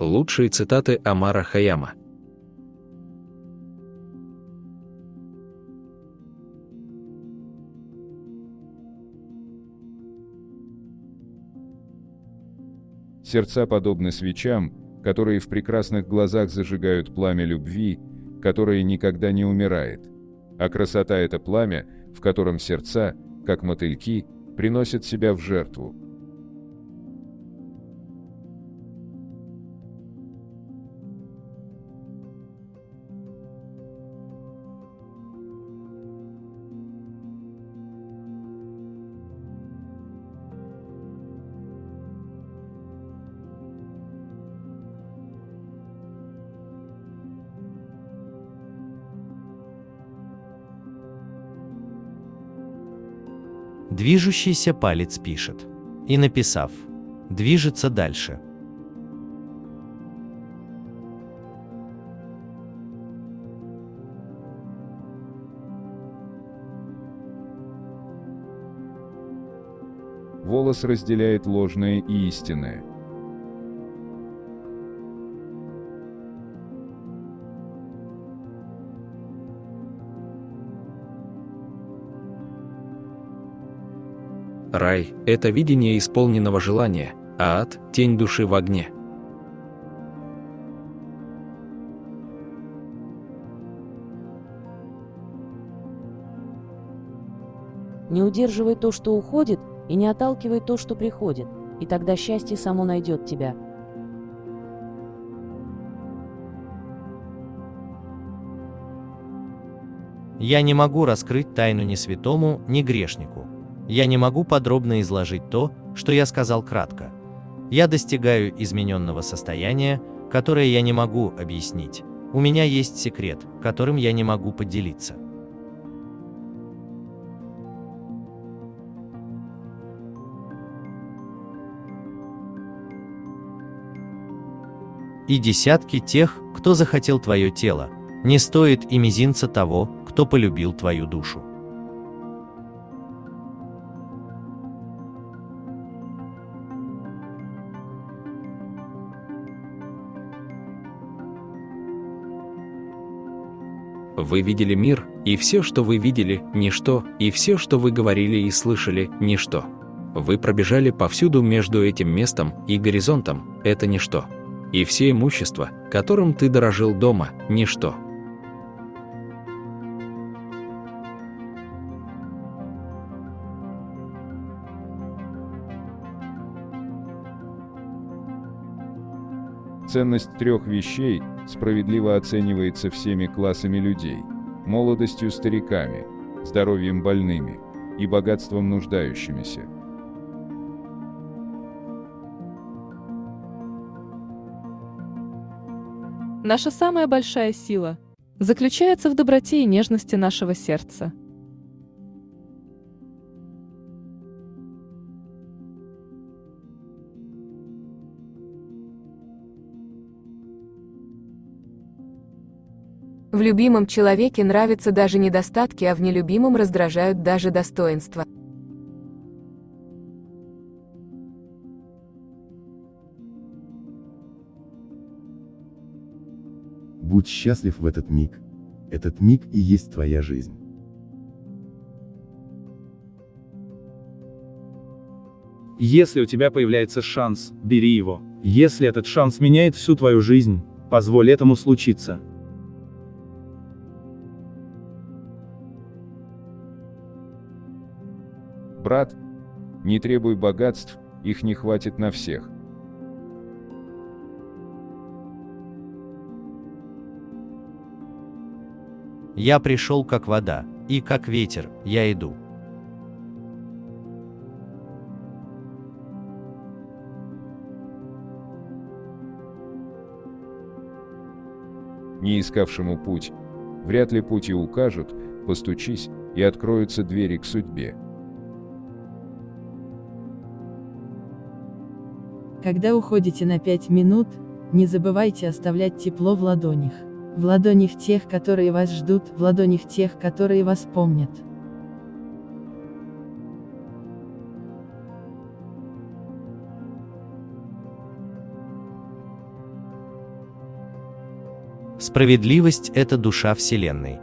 Лучшие цитаты Амара Хаяма. Сердца подобны свечам, которые в прекрасных глазах зажигают пламя любви, которое никогда не умирает. А красота — это пламя, в котором сердца, как мотыльки, приносят себя в жертву. Движущийся палец пишет. И написав, движется дальше. Волос разделяет ложное и истинное. Рай – это видение исполненного желания, а ад – тень души в огне. Не удерживай то, что уходит, и не отталкивай то, что приходит, и тогда счастье само найдет тебя. Я не могу раскрыть тайну ни святому, ни грешнику. Я не могу подробно изложить то, что я сказал кратко. Я достигаю измененного состояния, которое я не могу объяснить. У меня есть секрет, которым я не могу поделиться. И десятки тех, кто захотел твое тело, не стоит и мизинца того, кто полюбил твою душу. Вы видели мир, и все, что вы видели, ничто, и все, что вы говорили и слышали, ничто. Вы пробежали повсюду между этим местом и горизонтом, это ничто. И все имущество, которым ты дорожил дома, ничто. Ценность трех вещей справедливо оценивается всеми классами людей – молодостью стариками, здоровьем больными и богатством нуждающимися. Наша самая большая сила заключается в доброте и нежности нашего сердца. В любимом человеке нравятся даже недостатки, а в нелюбимом раздражают даже достоинства. Будь счастлив в этот миг. Этот миг и есть твоя жизнь. Если у тебя появляется шанс, бери его. Если этот шанс меняет всю твою жизнь, позволь этому случиться. Брат, не требуй богатств, их не хватит на всех. Я пришел как вода, и как ветер, я иду. Не искавшему путь, вряд ли пути укажут, постучись, и откроются двери к судьбе. Когда уходите на 5 минут, не забывайте оставлять тепло в ладонях. В ладонях тех, которые вас ждут, в ладонях тех, которые вас помнят. Справедливость – это душа Вселенной.